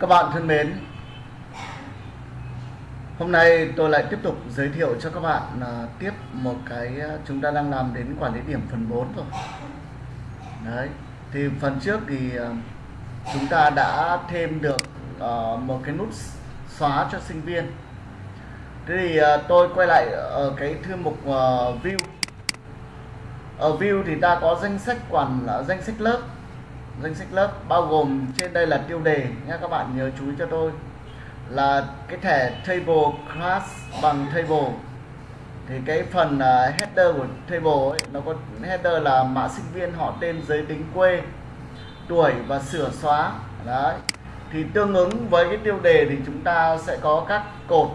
Các bạn thân mến, Hôm nay tôi lại tiếp tục giới thiệu cho các bạn là tiếp một cái à, chúng ta đang làm đến quản lý điểm phần 4 rồi. Đấy, thì phần trước thì à, chúng ta đã thêm được à, một cái nút xóa cho sinh viên. Thế thì tôi quay lại ở cái thư mục view ở view thì ta có danh sách quản à, danh sách lớp. Danh sách lớp bao gồm trên đây là tiêu đề nha các bạn nhớ chú ý cho tôi. Là cái thẻ table class bằng table. Thì cái phần uh, header của table ấy, nó có header là mã sinh viên họ tên giới tính quê tuổi và sửa xóa. Đấy. Thì tương ứng với cái tiêu đề thì chúng ta sẽ có các cột.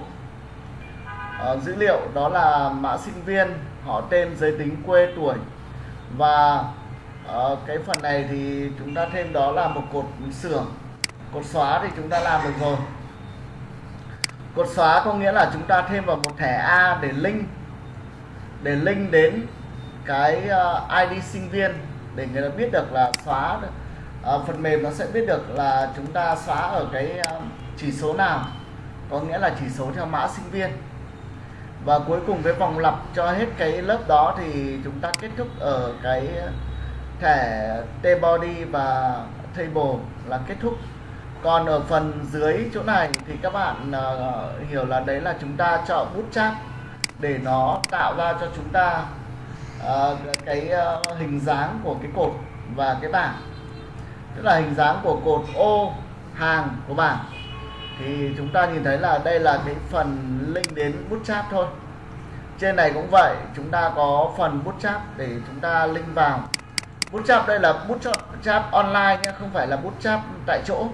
Uh, dữ liệu đó là mã sinh viên họ tên giới tính quê tuổi và uh, cái phần này thì chúng ta thêm đó là một cột sửa cột xóa thì chúng ta làm được rồi. Cột xóa có nghĩa là chúng ta thêm vào một thẻ A để link để link đến cái ờ, uh, ID sinh viên để người ta biết được là xóa được. Ờ, phần mềm nó sẽ biết được là chúng ta xóa ở cái chỉ số nào. Có nghĩa là chỉ số theo mã sinh viên và cuối cùng cái vòng lặp cho hết cái lớp đó thì chúng ta kết thúc ở cái thẻ t-body và table là kết thúc. Còn ở phần dưới chỗ này thì các bạn uh, hiểu là đấy là chúng ta chọn bootstrap để nó tạo ra cho chúng ta uh, cái uh, hình dáng của cái cột và cái bảng. Tức là hình dáng của cột ô hàng của bảng thì chúng ta nhìn thấy là đây là cái phần link đến bootstrap thôi. Trên này cũng vậy chúng ta có phần bootstrap để chúng ta link vào. Bootstrap đây là bootstrap online nhé không phải là bootstrap tại chỗ.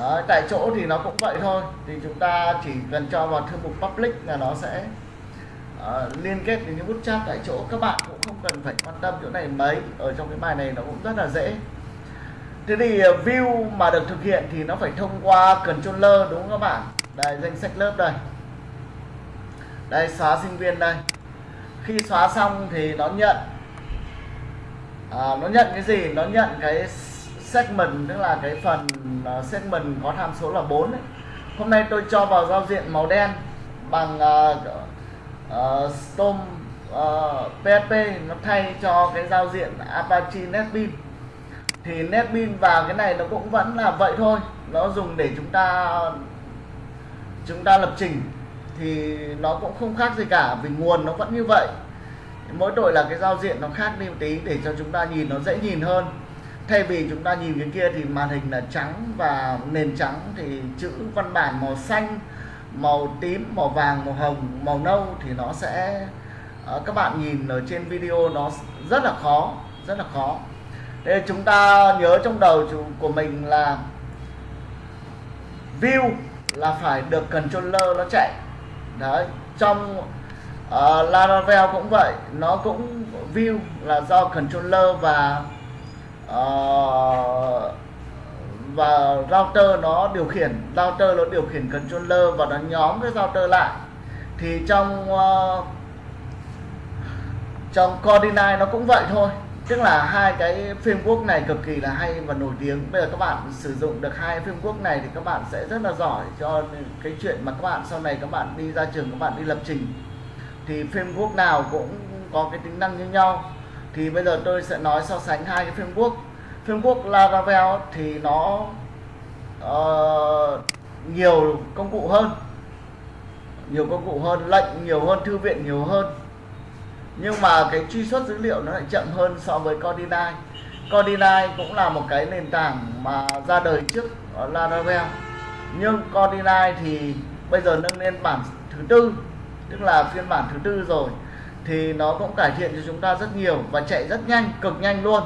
À, tại chỗ thì nó cũng vậy thôi. Thì chúng ta chỉ cần cho vào thư mục public là nó sẽ uh, liên kết đến cái bootstrap tại chỗ. Các bạn cũng không cần phải quan tâm chỗ này mấy. Ở trong cái bài này nó cũng rất là dễ thế thì ờ, view mà được thực hiện thì nó phải thông qua controller đúng không các bạn? Đây danh sách lớp đây. Đây xóa sinh viên đây. Khi xóa xong thì nó nhận. À, nó nhận cái gì? Nó nhận cái segment tức là cái phần uh, segment có tham số là 4 ấy. hôm nay tôi cho vào giao diện màu đen bằng uh, uh, Storm uh, PHP nó thay cho cái giao diện Apache NetBeans thì netbin và cái này nó cũng vẫn là vậy thôi. Nó dùng để chúng ta chúng ta lập trình. Thì nó cũng không khác gì cả, vì nguồn nó vẫn như vậy. Mỗi tội là cái giao diện nó khác đi một tí để cho chúng ta nhìn nó dễ nhìn hơn. Thay vì chúng ta nhìn cái kia thì màn hình là trắng và nền trắng thì chữ văn bản màu xanh, màu tím, màu vàng, màu hồng, màu nâu thì nó sẽ ờ, các bạn nhìn ở trên video nó rất là khó, rất là khó. Thế chúng ta nhớ trong đầu của mình là view là phải được controller nó chạy. Đấy trong uh, Laravel cũng vậy nó cũng view là do controller và uh, và router nó điều khiển. Router nó điều khiển controller và nó nhóm cái router lại. Thì trong uh, trong Coordinate nó cũng vậy thôi tức là hai cái framework này cực kỳ là hay và nổi tiếng. Bây giờ các bạn sử dụng được hai framework này thì các bạn sẽ rất là giỏi cho cái chuyện mà các bạn sau này các bạn đi ra trường các bạn đi lập trình. Thì framework nào cũng có cái tính năng như nhau. Thì bây giờ tôi sẽ nói so sánh hai cái framework framework Laravel thì nó uh, nhiều công cụ hơn. Nhiều công cụ hơn lệnh nhiều hơn thư viện nhiều hơn nhưng mà cái truy xuất dữ liệu nó lại chậm hơn so với Cordinai Cordinai cũng là một cái nền tảng mà ra đời trước Laravel. Nhưng Cordinai thì bây giờ nâng lên bản thứ tư tức là phiên bản thứ tư rồi. Thì nó cũng cải thiện cho chúng ta rất nhiều và chạy rất nhanh cực nhanh luôn.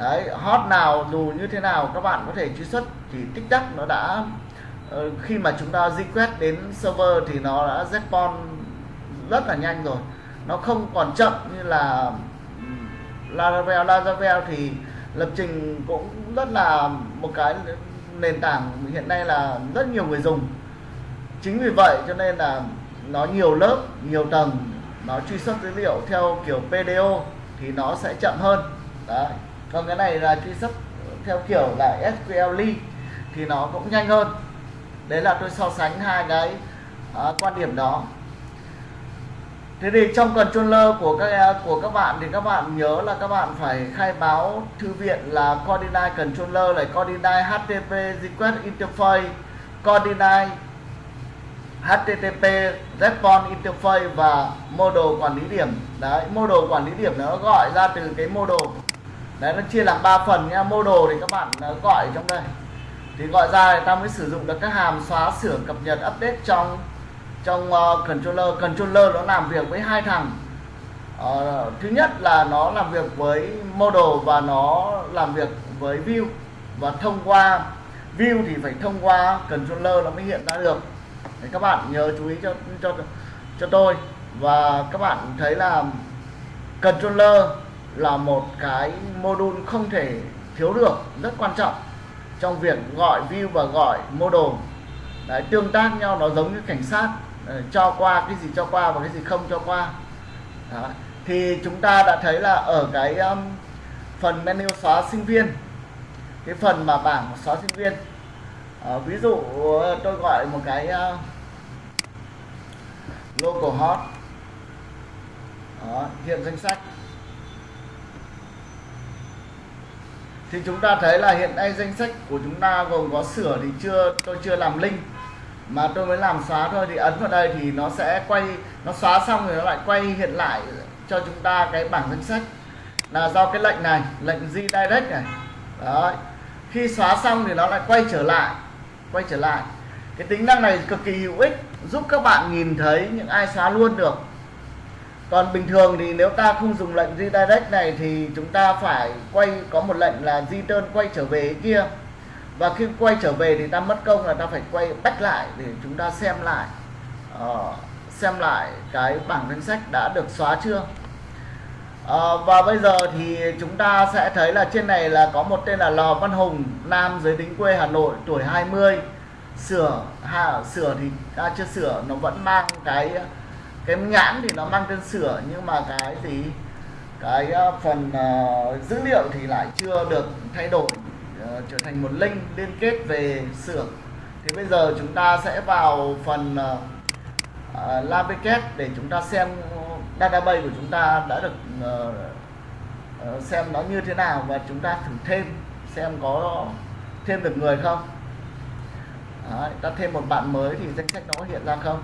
Đấy, hot nào dù như thế nào các bạn có thể truy xuất thì tích tắc nó đã ờ, khi mà chúng ta di quét đến server thì nó đã respawn rất là nhanh rồi nó không còn chậm như là Laravel. Laravel thì lập trình cũng rất là một cái nền tảng hiện nay là rất nhiều người dùng. Chính vì vậy cho nên là nó nhiều lớp nhiều tầng nó truy xuất dữ liệu theo kiểu PDO thì nó sẽ chậm hơn. Đấy. Còn cái này là truy xuất theo kiểu là SQL thì nó cũng nhanh hơn. Đấy là tôi so sánh hai cái uh, quan điểm đó thế thì trong controller của các của các bạn thì các bạn nhớ là các bạn phải khai báo thư viện là coordinate controller này coordinate http request interface coordinate http response interface và model quản lý điểm. Đấy, model quản lý điểm nó gọi ra từ cái model. Đấy, nó chia làm 3 phần nha. Model thì các bạn gọi trong đây. Thì gọi ra thì ta mới sử dụng được các hàm xóa sửa cập nhật update trong trong uh, controller controller nó làm việc với hai thằng. Uh, thứ nhất là nó làm việc với model và nó làm việc với view. Và thông qua view thì phải thông qua controller nó mới hiện ra được. Đấy, các bạn nhớ chú ý cho cho cho tôi. Và các bạn thấy là controller là một cái module không thể thiếu được rất quan trọng trong việc gọi view và gọi model. Đấy, tương tác nhau nó giống như cảnh sát. Ờ, cho qua cái gì cho qua và cái gì không cho qua. Đó. thì chúng ta đã thấy là ở cái um, phần menu xóa sinh viên cái phần mà bảng xóa sinh viên à, ví dụ tôi gọi một cái ờ, uh, local hot. Đó, hiện danh sách. Thì chúng ta thấy là hiện nay danh sách của chúng ta gồm có sửa thì chưa tôi chưa làm link mà tôi mới làm xóa thôi, thì ấn vào đây thì nó sẽ quay, nó xóa xong rồi nó lại quay hiện lại cho chúng ta cái bảng danh sách. Là do cái lệnh này, lệnh redirect này. Đó khi xóa xong thì nó lại quay trở lại, quay trở lại. Cái tính năng này cực kỳ hữu ích, giúp các bạn nhìn thấy những ai xóa luôn được. Còn bình thường thì nếu ta không dùng lệnh redirect này thì chúng ta phải quay, có một lệnh là return quay trở về kia và khi quay trở về thì ta mất công là ta phải quay back lại để chúng ta xem lại uh, xem lại cái bảng danh sách đã được xóa chưa. Uh, và bây giờ thì chúng ta sẽ thấy là trên này là có một tên là Lò Văn Hùng nam giới tính quê Hà Nội tuổi 20 sửa ha, sửa thì ta chưa sửa nó vẫn mang cái cái nhãn thì nó mang tên sửa nhưng mà cái gì? Cái ờ, phần uh, dữ liệu thì lại chưa được thay đổi uh, trở thành một link liên kết về xưởng. thì bây giờ chúng ta sẽ vào phần uh, uh, để chúng ta xem database của chúng ta đã được uh, uh, xem nó như thế nào và chúng ta thử thêm xem có thêm được người không. Đấy, ta thêm một bạn mới thì danh sách nó hiện ra không?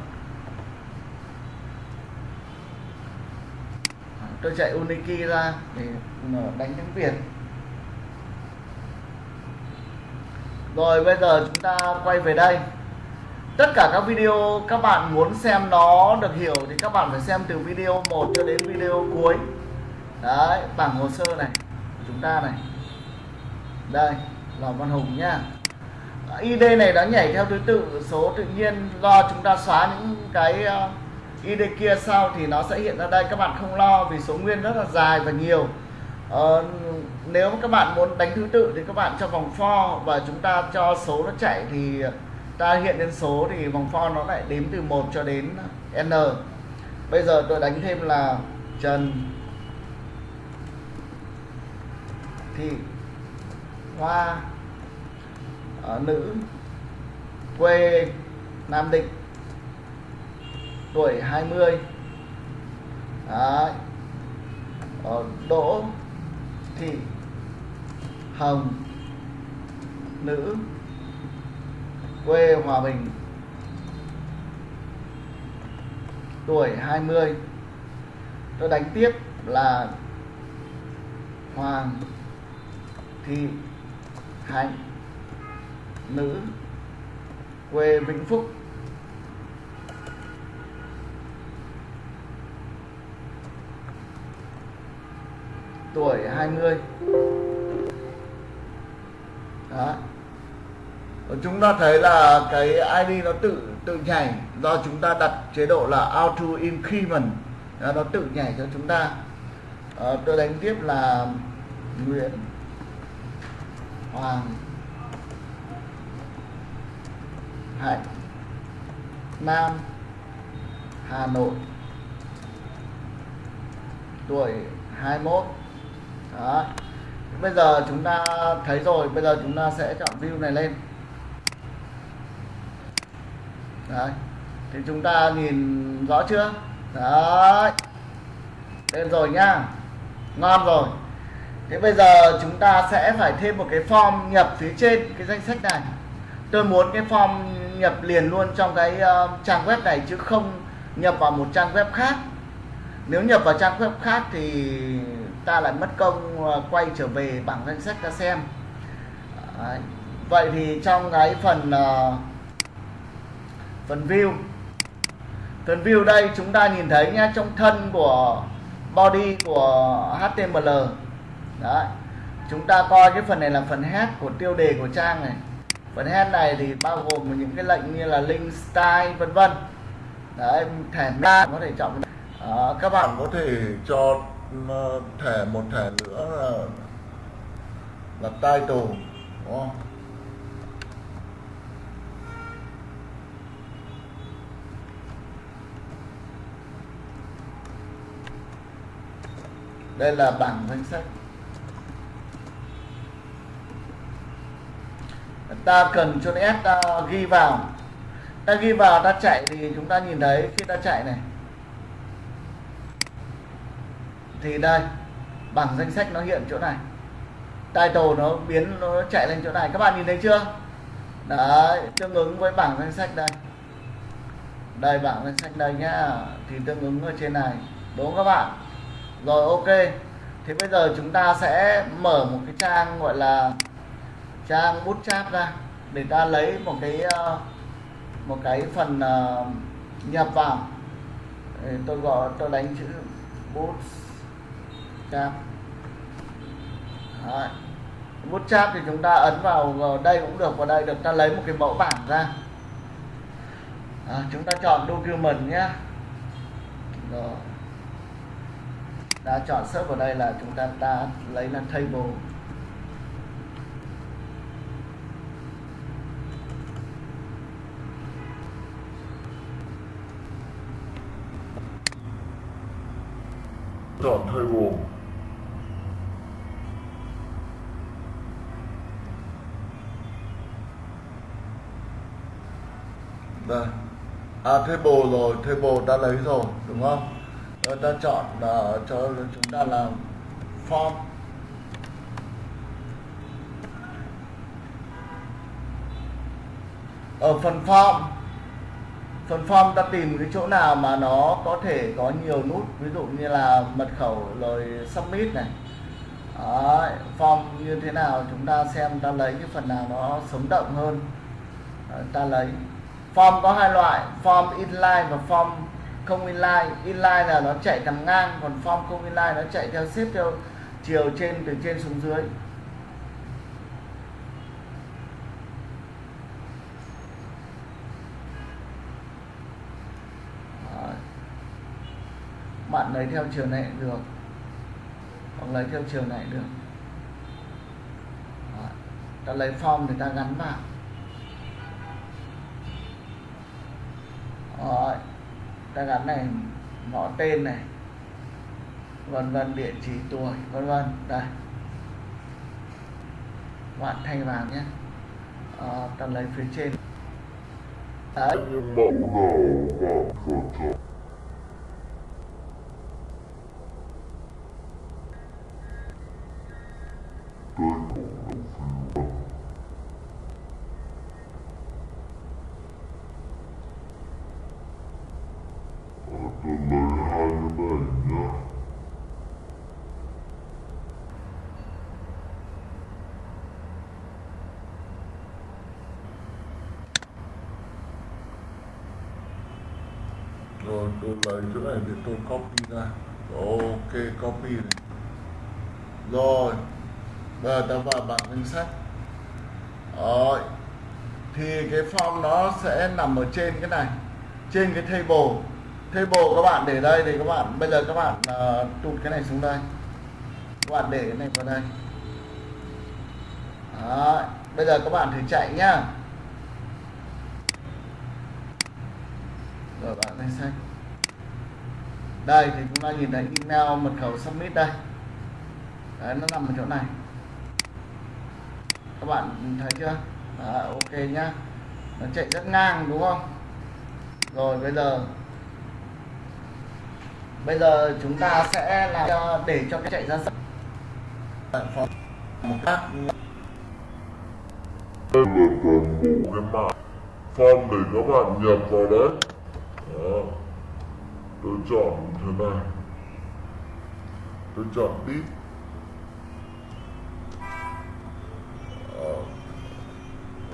Tôi chạy Uniki ra để đánh tiếng Việt. Rồi bây giờ chúng ta quay về đây. Tất cả các video các bạn muốn xem nó được hiểu thì các bạn phải xem từ video 1 cho đến video cuối. Đấy bảng hồ sơ này của chúng ta này. Đây là Văn Hùng nhá. ID này nó nhảy theo thứ tự số tự nhiên. Do chúng ta xóa những cái ờ, ID kia sau thì nó sẽ hiện ra đây. Các bạn không lo vì số nguyên rất là dài và nhiều. Uh, nếu các bạn muốn đánh thứ tự thì các bạn cho vòng for và chúng ta cho số nó chạy thì ta hiện lên số thì vòng for nó lại đếm từ 1 cho đến n. Bây giờ tôi đánh thêm là Trần. Thị. Hoa. Ở nữ. Quê. Nam Định. Tuổi 20 Đấy. Ở Đỗ. Thị. Hồng, nữ, quê Hòa Bình. Tuổi 20 tôi đánh tiếp là Hoàng Thị Hạnh, nữ, quê Vĩnh Phúc. Tuổi 20 đó. Chúng ta thấy là cái ID nó tự tự nhảy do chúng ta đặt chế độ là auto increment. Đó, nó tự nhảy cho chúng ta. À, tôi đánh tiếp là Nguyễn Hoàng Hạnh Nam Hà Nội. Tuổi 21 đó bây giờ chúng ta thấy rồi bây giờ chúng ta sẽ chọn view này lên. Đấy thì chúng ta nhìn rõ chưa? Đấy lên rồi nhá. Ngon rồi. Thế bây giờ chúng ta sẽ phải thêm một cái form nhập phía trên cái danh sách này. Tôi muốn cái form nhập liền luôn trong cái uh, trang web này chứ không nhập vào một trang web khác. Nếu nhập vào trang web khác thì ta lại mất công ờ, quay trở về bảng danh sách ta xem. Đấy. vậy thì trong cái phần uh, phần view phần view đây chúng ta nhìn thấy nhé trong thân của body của HTML đấy. Chúng ta coi cái phần này là phần head của tiêu đề của trang này. Phần head này thì bao gồm những cái lệnh như là link style vân vân. Đấy thẻ meta có thể chọn. À, các bạn có thể cho Ờ, thẻ một thẻ nữa là, là title đúng không? Đây là bảng danh sách. Ta cần cho S ta ghi vào. Ta ghi vào ta chạy thì chúng ta nhìn thấy khi ta chạy này. Thì đây bảng danh sách nó hiện chỗ này. Title nó biến, nó chạy lên chỗ này. Các bạn nhìn thấy chưa? Đấy, tương ứng với bảng danh sách đây. Đây, bảng danh sách đây nhá. Thì tương ứng ở trên này, đúng không các bạn? Rồi, ok. Thì bây giờ chúng ta sẽ mở một cái trang gọi là trang bút cháp ra, để ta lấy một cái ờ, một cái phần ờ, nhập vào. Tôi gọi, tôi đánh chữ bút bootstrap Đấy. bootstrap thì chúng ta ấn vào, vào đây cũng được vào đây được. Ta lấy một cái mẫu bảng ra. À, chúng ta chọn document nhé. Rồi. Đã chọn search vào đây là chúng ta ta lấy là table. Chọn table đây à table rồi table đã lấy rồi đúng không? Rồi ta chọn là cho chúng ta làm form. Ở phần form. Phần form ta tìm cái chỗ nào mà nó có thể có nhiều nút ví dụ như là mật khẩu rồi submit này. Đấy, form như thế nào chúng ta xem ta lấy cái phần nào nó sống động hơn. Đấy, ta lấy form có hai loại, form inline và form không inline. Inline là nó chạy thẳng ngang, còn form không inline nó chạy theo xếp theo chiều trên, từ trên xuống dưới. Bạn lấy theo chiều này được. Hoặc lấy theo chiều này được. Đó. ta lấy form thì ta gắn vào. Rồi ta gắn này ngõ tên này vân vân địa chỉ tuổi vân vân. Đây. Bạn thay vào nhé. À, ta lấy phía trên. Đấy. Rồi, tôi lấy chỗ này để tôi copy ra. Ok, copy này. Rồi, bây giờ ta vào bảng danh sách. Rồi, thì cái form nó sẽ nằm ở trên cái này, trên cái table table các bạn để đây thì các bạn bây giờ các bạn uh, tụt cái này xuống đây. Các bạn để cái này vào đây. Đó. bây giờ các bạn thử chạy nhá. Rồi bạn lên xanh đây thì chúng ta nhìn thấy email mật khẩu submit đây. Đấy nó nằm ở chỗ này. Các bạn thấy chưa? Đó, ok nhá. Nó chạy rất ngang đúng không? Rồi bây giờ bây giờ chúng ta sẽ làm cho ờ, để cho cái chạy ra sân. Ờ, một cách đây là toàn bộ cái mã form để các bạn nhập vào đấy. Đó. Tôi chọn thế này. Tôi chọn tiếp. Uh,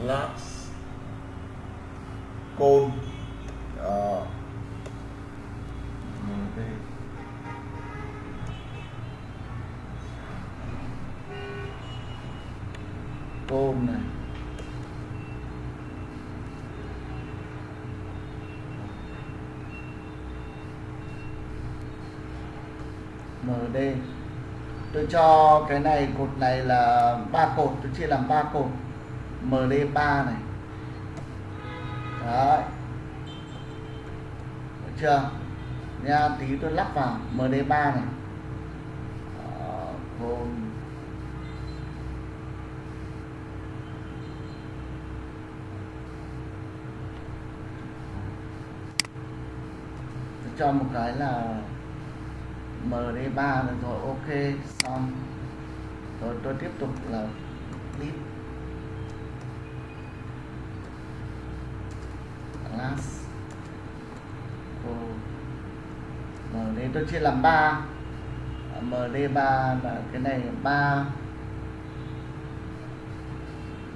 last. Côn. Uh, côn này MD tôi cho cái này cột này là ba cột tôi chia làm ba cột. MD 3 này. Đấy. Được chưa? Nha tí tôi lắp vào. MD 3 này. Đó, cho một cái là MD3 rồi ok, xong. Rồi tôi tiếp tục là clip class. MD tôi chia làm 3 MD3 là cái này 3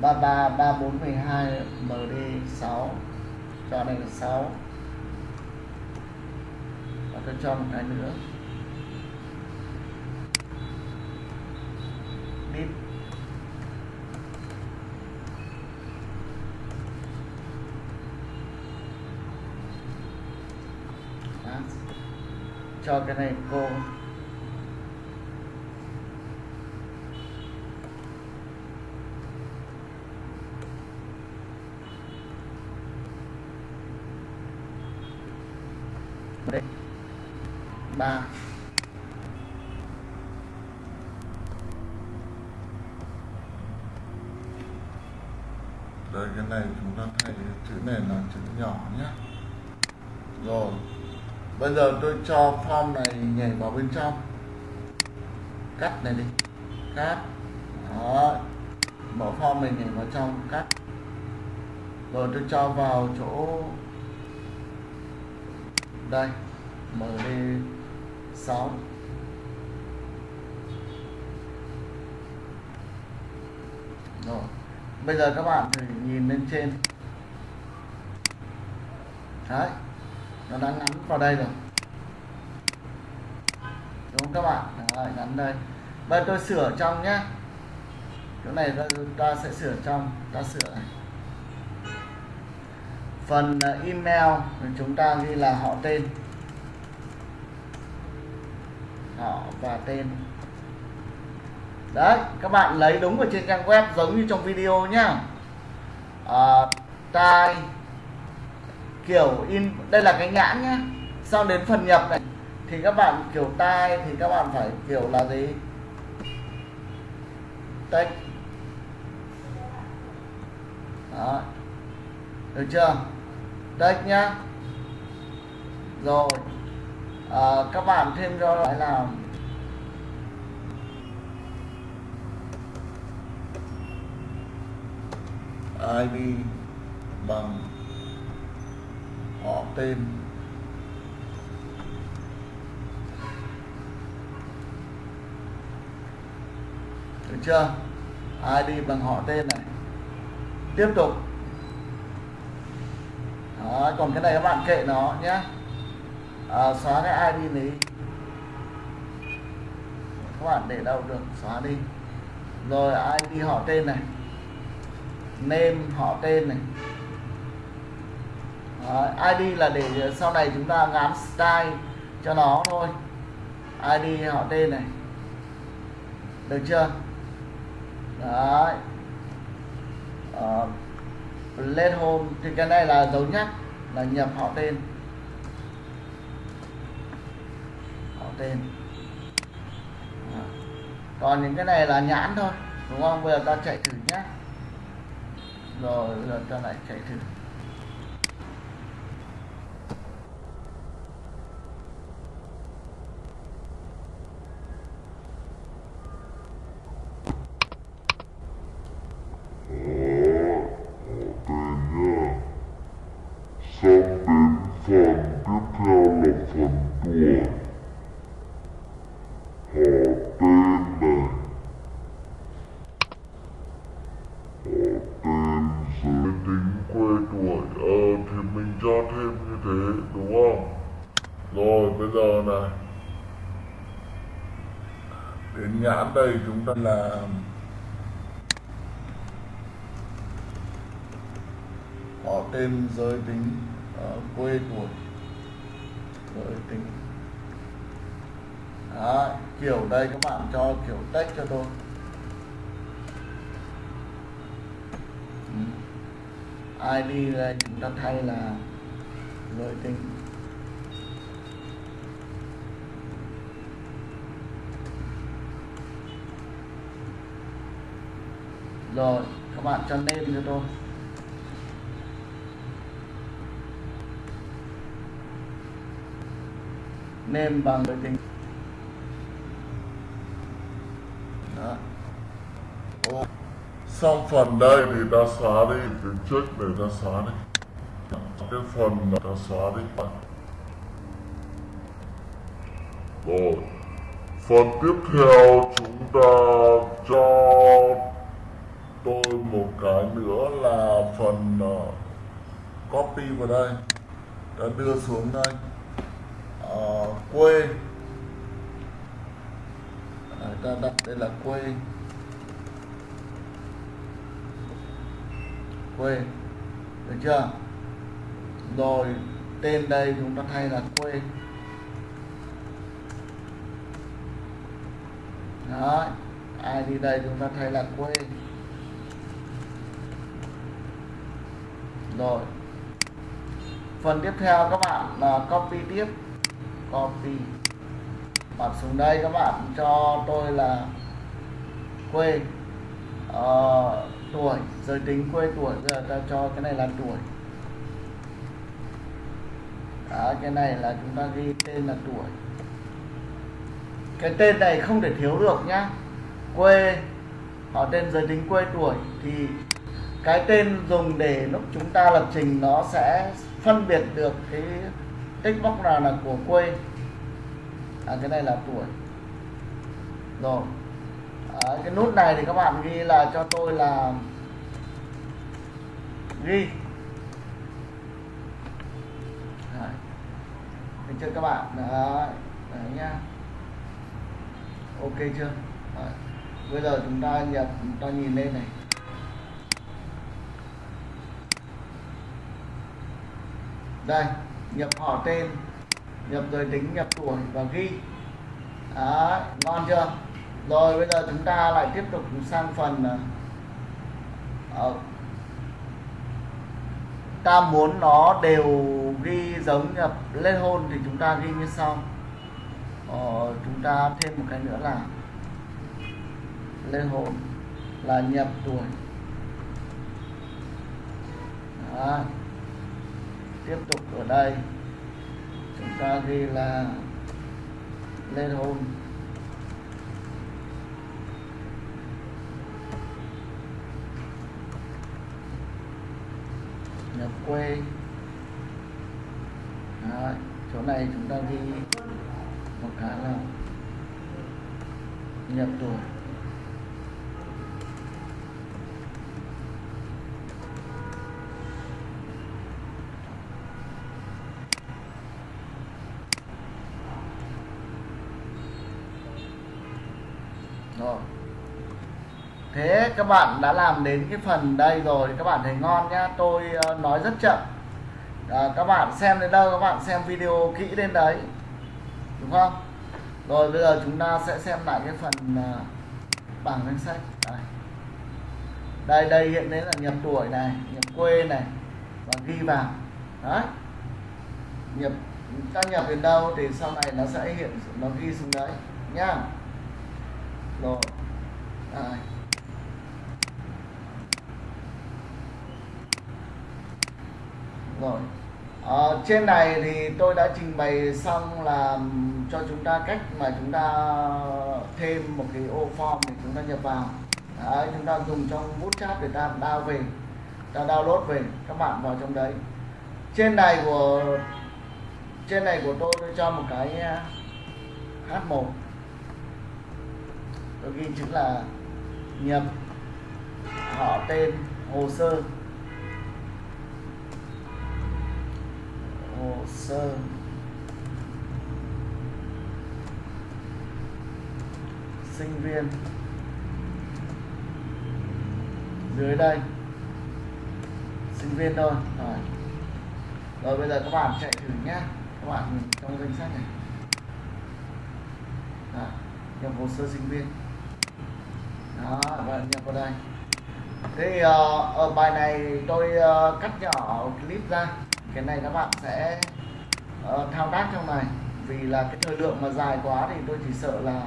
33 34 12 MD6 cho này là 6 tôi cho một cái nữa. Deep cho cái này cô đây đây, cái này chúng ta thay chữ này là chữ nhỏ nhé. Rồi, bây giờ tôi cho form này nhảy vào bên trong. Cắt này đi. Cắt. Đó bỏ form này nhảy vào trong, cắt. Rồi tôi cho vào chỗ đây. Mở đi. 6 rồi. Bây giờ các bạn thử nhìn lên trên. Đấy nó đã ngắn vào đây rồi. Đúng không các bạn? Đấy, ngắn đây. Bây giờ tôi sửa trong nhé chỗ này ta, ta sẽ sửa trong. Ta sửa này. Phần à, email chúng ta ghi là họ tên họ và tên. Đấy các bạn lấy đúng ở trên trang web giống như trong video nhá. À, tai kiểu in đây là cái nhãn nhá. Sau đến phần nhập này thì các bạn kiểu tai thì các bạn phải kiểu là gì? Tách. Đó được chưa? Tách nhá. Rồi à, các bạn thêm cho lại là ID bằng họ tên. Được chưa? ID bằng họ tên này. Tiếp tục. Đó, còn cái này các bạn kệ nó nhé à, xóa cái ID này các bạn để đâu được xóa đi. Rồi ID họ tên này. Name họ tên này. Đó, ID là để sau này chúng ta gắn style cho nó thôi. ID họ tên này. Được chưa? Đấy. Ờ, uh, let home thì cái này là dấu nhắc là nhập họ tên. tên. Còn những cái này là nhãn thôi, đúng không? Bây giờ ta chạy thử nhé rồi, bây giờ ta lại chạy thử. Chúng ta họ tên giới tính uh, quê tuổi giới tính. Đó, kiểu đây các bạn cho kiểu text cho tôi. Ừ. ID đây chúng ta thay là giới tính. Rồi các bạn cho nêm cho tôi. Nêm bằng giới tính. Đó. Ô, Xong phần đây thì ta xóa đi Cái trước để ta xóa đi. Cái phần ta xóa đi. Rồi Phần tiếp theo chúng ta cho tôi một cái nữa là phần uh, copy vào đây. Ta đưa xuống đây. Ờ, quê. À, ta đặt đây là quê. Quê. Được chưa? Rồi tên đây chúng ta thay là quê. Đó đi đây chúng ta thay là quê. Rồi. Phần tiếp theo các bạn là copy tiếp. Copy. Đặt xuống đây các bạn cho tôi là quê uh, tuổi giới tính quê tuổi. Giờ ta cho cái này là tuổi. Đó, cái này là chúng ta ghi tên là tuổi. Cái tên này không thể thiếu được nhá. Quê họ tên giới tính quê tuổi thì cái tên dùng để lúc chúng ta lập trình nó sẽ phân biệt được cái tích bóc nào là của quê. À, cái này là tuổi. Rồi. À, cái nút này thì các bạn ghi là cho tôi là ghi. Đấy. Được chưa các bạn? Đấy, đấy nhá. Ok chưa? Đấy. bây giờ chúng ta nhập chúng ta nhìn lên này. Đây nhập họ tên nhập giới tính nhập tuổi và ghi. Đấy, ngon chưa? Rồi bây giờ chúng ta lại tiếp tục sang phần uh, ta muốn nó đều ghi giống nhập lên hôn thì chúng ta ghi như sau. Ờ, chúng ta thêm một cái nữa là lên hôn là nhập tuổi. Đó tiếp tục ở đây. Chúng ta ghi là lên hôn nhập quê. Đấy, chỗ này chúng ta ghi một cái là nhập tuổi. Các bạn đã làm đến cái phần đây rồi các bạn thấy ngon nhá. Tôi uh, nói rất chậm. À, các bạn xem đến đâu các bạn xem video kỹ đến đấy đúng không? Rồi bây giờ chúng ta sẽ xem lại cái phần uh, bảng danh sách. Đây. đây đây hiện đến là nhập tuổi này nhập quê này và ghi vào. Đấy. Nhập ta nhập đến đâu thì sau này nó sẽ hiện nó ghi xuống đấy nhá. Rồi. Đây. Rồi. À, trên này thì tôi đã trình bày xong là cho chúng ta cách mà chúng ta thêm một cái ô form để chúng ta nhập vào. Đấy, chúng ta dùng trong bootstrap để ta download về ta download về các bạn vào trong đấy. Trên này của trên này của tôi tôi cho một cái ờ, H1 tôi ghi chữ là nhập họ tên hồ sơ. Hồ sơ. Sinh viên. Dưới đây. Sinh viên thôi. Rồi. Rồi bây giờ các bạn chạy thử nhé các bạn nhìn trong danh sách này. Đó, nhập hồ sơ sinh viên. Đó và nhập vào đây. Thế thì, uh, ở bài này tôi uh, cắt nhỏ clip ra cái này các bạn sẽ uh, thao tác trong này. Vì là cái thời lượng mà dài quá thì tôi chỉ sợ là